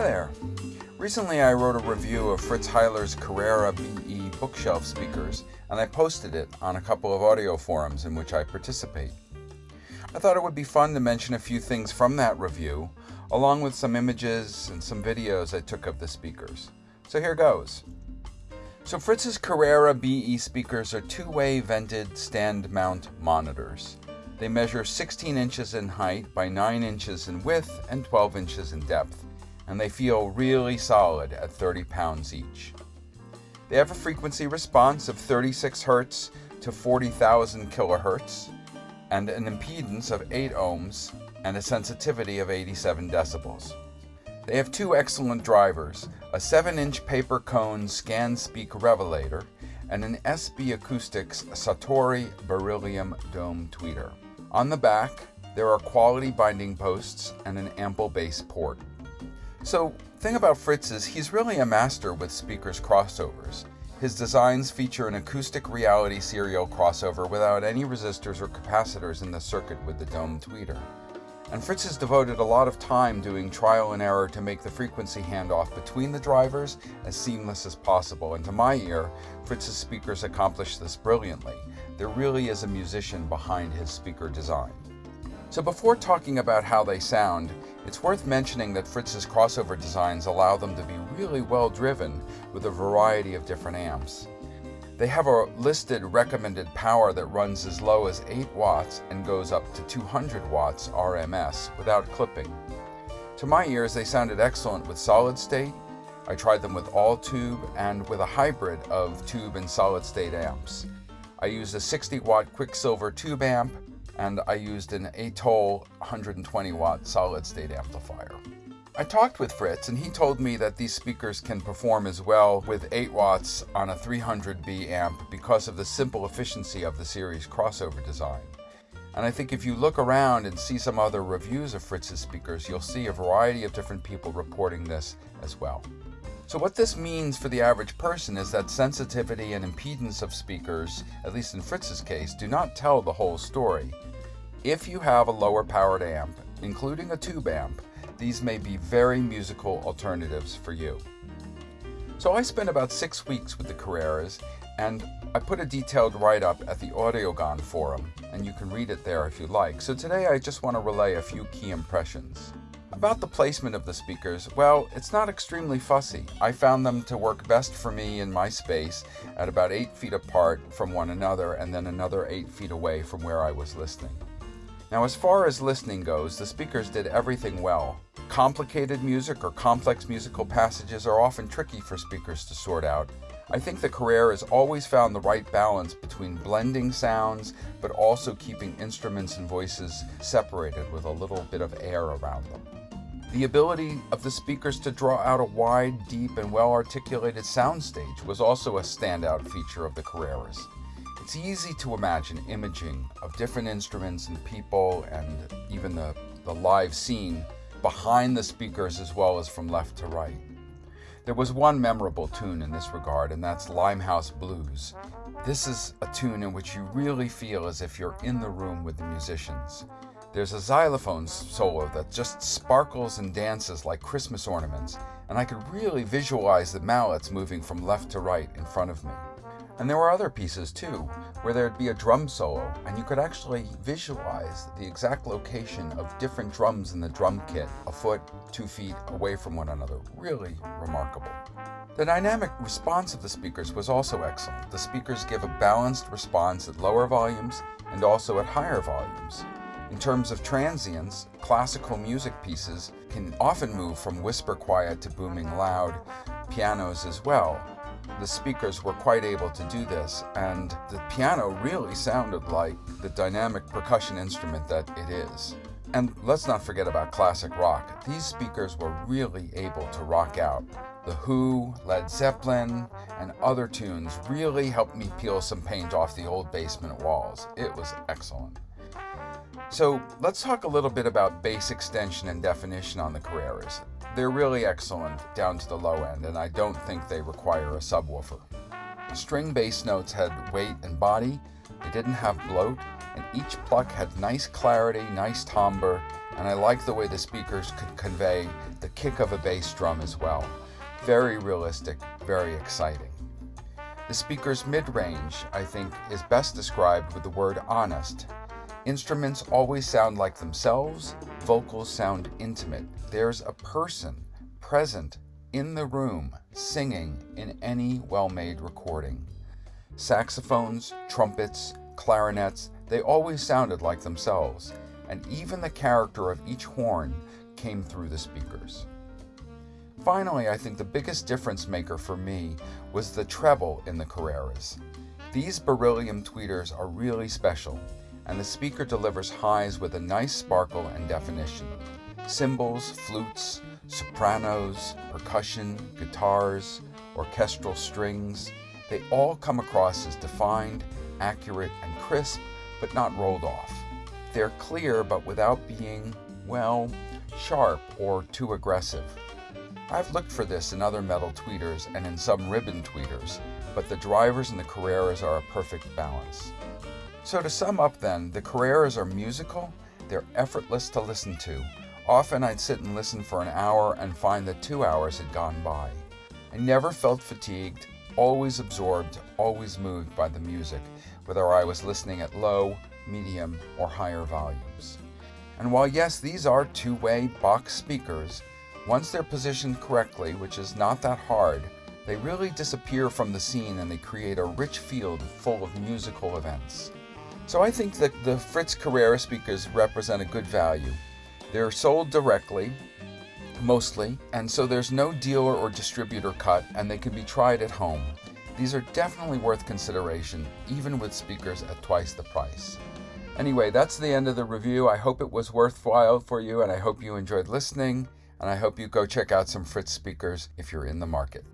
Hi there. Recently I wrote a review of Fritz Heiler's Carrera BE bookshelf speakers and I posted it on a couple of audio forums in which I participate. I thought it would be fun to mention a few things from that review, along with some images and some videos I took of the speakers. So here goes. So Fritz's Carrera BE speakers are two-way vented stand mount monitors. They measure 16 inches in height by 9 inches in width and 12 inches in depth and they feel really solid at 30 pounds each. They have a frequency response of 36 Hz to 40,000 kHz and an impedance of 8 ohms and a sensitivity of 87 decibels. They have two excellent drivers, a 7-inch paper cone ScanSpeak revelator and an SB Acoustics Satori Beryllium Dome tweeter. On the back, there are quality binding posts and an ample bass port. So, thing about Fritz is he's really a master with speakers crossovers. His designs feature an acoustic reality serial crossover without any resistors or capacitors in the circuit with the dome tweeter. And Fritz has devoted a lot of time doing trial and error to make the frequency handoff between the drivers as seamless as possible. And to my ear, Fritz's speakers accomplish this brilliantly. There really is a musician behind his speaker design. So before talking about how they sound, it's worth mentioning that Fritz's crossover designs allow them to be really well driven with a variety of different amps. They have a listed recommended power that runs as low as 8 watts and goes up to 200 watts RMS without clipping. To my ears, they sounded excellent with solid state. I tried them with all tube and with a hybrid of tube and solid state amps. I used a 60 watt Quicksilver tube amp and I used an Atoll 120 watt solid state amplifier. I talked with Fritz and he told me that these speakers can perform as well with 8 watts on a 300B amp because of the simple efficiency of the series crossover design. And I think if you look around and see some other reviews of Fritz's speakers, you'll see a variety of different people reporting this as well. So what this means for the average person is that sensitivity and impedance of speakers, at least in Fritz's case, do not tell the whole story. If you have a lower powered amp, including a tube amp, these may be very musical alternatives for you. So I spent about six weeks with the Carreras, and I put a detailed write-up at the Audiogon forum, and you can read it there if you like. So today I just want to relay a few key impressions. About the placement of the speakers, well, it's not extremely fussy. I found them to work best for me in my space at about 8 feet apart from one another and then another 8 feet away from where I was listening. Now as far as listening goes, the speakers did everything well. Complicated music or complex musical passages are often tricky for speakers to sort out. I think the Carrera has always found the right balance between blending sounds, but also keeping instruments and voices separated with a little bit of air around them. The ability of the speakers to draw out a wide, deep, and well-articulated soundstage was also a standout feature of the Carreras. It's easy to imagine imaging of different instruments and people and even the, the live scene behind the speakers as well as from left to right. There was one memorable tune in this regard, and that's Limehouse Blues. This is a tune in which you really feel as if you're in the room with the musicians. There's a xylophone solo that just sparkles and dances like Christmas ornaments, and I could really visualize the mallets moving from left to right in front of me. And there were other pieces too, where there'd be a drum solo, and you could actually visualize the exact location of different drums in the drum kit, a foot, two feet away from one another. Really remarkable. The dynamic response of the speakers was also excellent. The speakers give a balanced response at lower volumes and also at higher volumes. In terms of transients, classical music pieces can often move from whisper quiet to booming loud, pianos as well, the speakers were quite able to do this, and the piano really sounded like the dynamic percussion instrument that it is. And let's not forget about classic rock. These speakers were really able to rock out. The Who, Led Zeppelin, and other tunes really helped me peel some paint off the old basement walls. It was excellent. So let's talk a little bit about bass extension and definition on the Carreras. They're really excellent down to the low end, and I don't think they require a subwoofer. String bass notes had weight and body, they didn't have bloat, and each pluck had nice clarity, nice timbre, and I like the way the speakers could convey the kick of a bass drum as well. Very realistic, very exciting. The speaker's mid-range, I think, is best described with the word honest. Instruments always sound like themselves, vocals sound intimate. There's a person present in the room singing in any well-made recording. Saxophones, trumpets, clarinets, they always sounded like themselves, and even the character of each horn came through the speakers. Finally, I think the biggest difference maker for me was the treble in the Carreras. These beryllium tweeters are really special, and the speaker delivers highs with a nice sparkle and definition. Cymbals, flutes, sopranos, percussion, guitars, orchestral strings, they all come across as defined, accurate, and crisp, but not rolled off. They're clear, but without being, well, sharp or too aggressive. I've looked for this in other metal tweeters and in some ribbon tweeters, but the drivers and the Carreras are a perfect balance. So to sum up then, the Carreras are musical, they're effortless to listen to. Often I'd sit and listen for an hour and find that two hours had gone by. I never felt fatigued, always absorbed, always moved by the music, whether I was listening at low, medium, or higher volumes. And while yes, these are two-way box speakers, once they're positioned correctly, which is not that hard, they really disappear from the scene and they create a rich field full of musical events. So I think that the Fritz Carrera speakers represent a good value. They're sold directly, mostly, and so there's no dealer or distributor cut and they can be tried at home. These are definitely worth consideration, even with speakers at twice the price. Anyway, that's the end of the review. I hope it was worthwhile for you and I hope you enjoyed listening and I hope you go check out some Fritz speakers if you're in the market.